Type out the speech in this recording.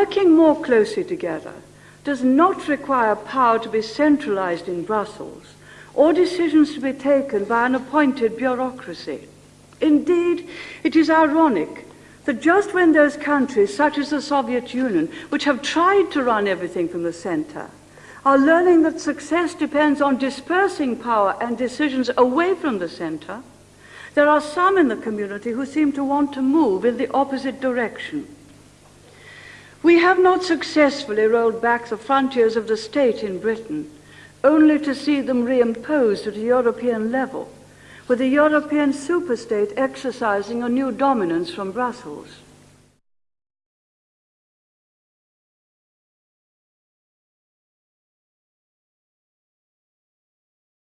working more closely together does not require power to be centralized in Brussels or decisions to be taken by an appointed bureaucracy. Indeed, it is ironic that just when those countries, such as the Soviet Union, which have tried to run everything from the center, are learning that success depends on dispersing power and decisions away from the center, there are some in the community who seem to want to move in the opposite direction. We have not successfully rolled back the frontiers of the state in Britain, only to see them reimposed at a European level, with a European superstate exercising a new dominance from Brussels.